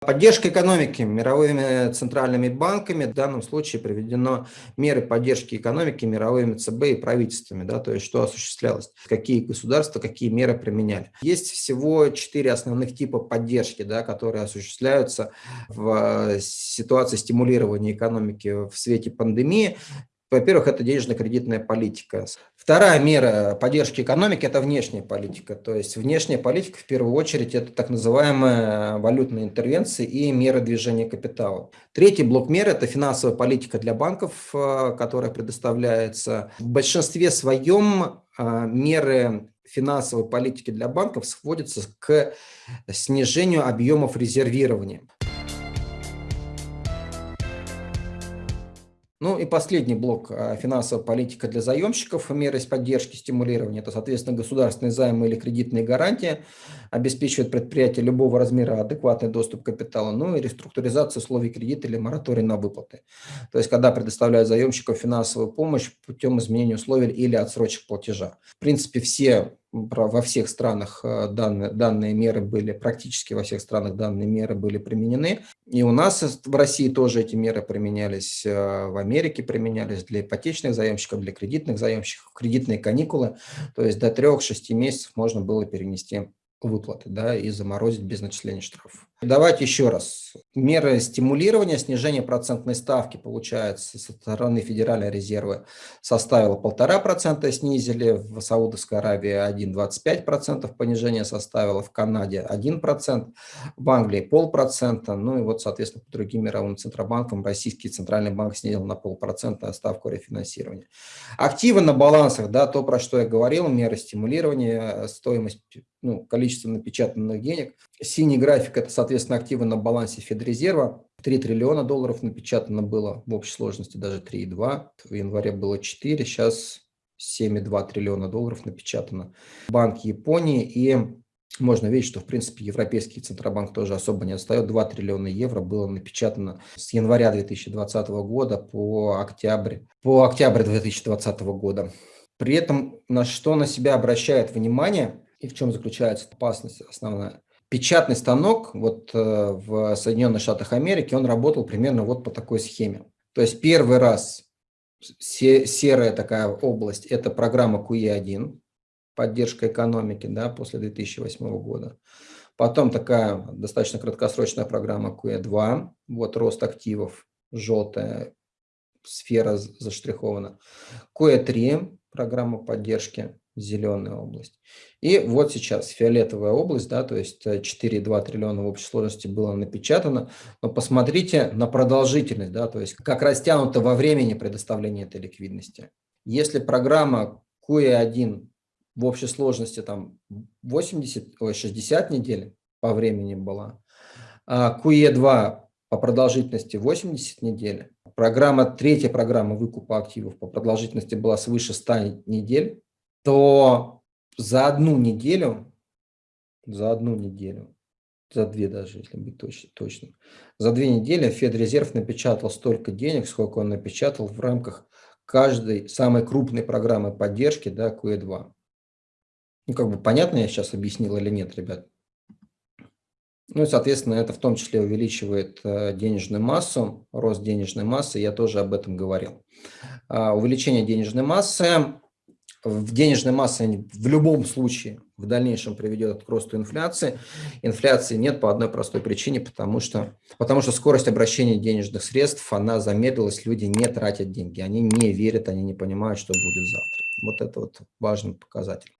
Поддержка экономики мировыми центральными банками. В данном случае приведено меры поддержки экономики мировыми ЦБ и правительствами. Да, то есть что осуществлялось, какие государства, какие меры применяли. Есть всего четыре основных типа поддержки, да, которые осуществляются в ситуации стимулирования экономики в свете пандемии. Во-первых, это денежно-кредитная политика. Вторая мера поддержки экономики – это внешняя политика. То есть внешняя политика, в первую очередь, это так называемая валютная интервенция и меры движения капитала. Третий блок мер – это финансовая политика для банков, э, которая предоставляется. В большинстве своем э, меры финансовой политики для банков сводятся к снижению объемов резервирования. Ну и последний блок а, – финансовая политика для заемщиков, меры поддержки, стимулирования. Это, соответственно, государственные займы или кредитные гарантии обеспечивают предприятие любого размера адекватный доступ к капиталу, ну и реструктуризация условий кредита или мораторий на выплаты. То есть, когда предоставляют заемщикам финансовую помощь путем изменения условий или отсрочек платежа. В принципе, все во всех странах э, данные, данные меры были, практически во всех странах данные меры были применены. И у нас в России тоже эти меры применялись, э, в Америке применялись для ипотечных заемщиков, для кредитных заемщиков, кредитные каникулы. То есть до 3-6 месяцев можно было перенести выплаты да, и заморозить без начисления штрафов. Давайте еще раз. Меры стимулирования, снижение процентной ставки, получается, со стороны Федеральной резервы составила 1,5%, снизили, в Саудовской Аравии 1,25% понижение составило, в Канаде 1%, в Англии полпроцента, ну и вот, соответственно, по другим мировым центробанкам российский центральный банк снизил на полпроцента ставку рефинансирования. Активы на балансах, да, то, про что я говорил, меры стимулирования, стоимость, ну, количество напечатанных денег. Синий график – это, соответственно, активы на балансе Федрезерва. 3 триллиона долларов напечатано было в общей сложности, даже 3,2. В январе было 4, сейчас 7,2 триллиона долларов напечатано. Банк Японии и можно видеть, что, в принципе, Европейский Центробанк тоже особо не отстает. 2 триллиона евро было напечатано с января 2020 года по октябрь, по октябрь 2020 года. При этом на что на себя обращает внимание и в чем заключается опасность основная? Печатный станок вот э, в Соединенных Штатах Америки, он работал примерно вот по такой схеме. То есть первый раз серая такая область – это программа QE1, поддержка экономики да, после 2008 года. Потом такая достаточно краткосрочная программа QE2, вот рост активов, желтая сфера заштрихована. QE3, программа поддержки зеленая область. И вот сейчас фиолетовая область, да, то есть 4,2 э, триллиона в общей сложности было напечатано. Но посмотрите на продолжительность, да, то есть как растянуто во времени предоставление этой ликвидности. Если программа QE1 в общей сложности там 80, ой, 60 недель по времени была, а QE2 по продолжительности 80 недель, программа, третья программа выкупа активов по продолжительности была свыше 100 недель, то за одну неделю, за одну неделю, за две даже, если быть точно, точно за две недели Федрезерв напечатал столько денег, сколько он напечатал в рамках каждой самой крупной программы поддержки, да, QE2. Ну, как бы понятно я сейчас объяснил или нет, ребят? Ну и, соответственно, это в том числе увеличивает э, денежную массу, рост денежной массы, я тоже об этом говорил. А, увеличение денежной массы в денежной массе в любом случае в дальнейшем приведет к росту инфляции. Инфляции нет по одной простой причине, потому что, потому что скорость обращения денежных средств, она замедлилась, люди не тратят деньги, они не верят, они не понимают, что будет завтра. Вот это вот важный показатель.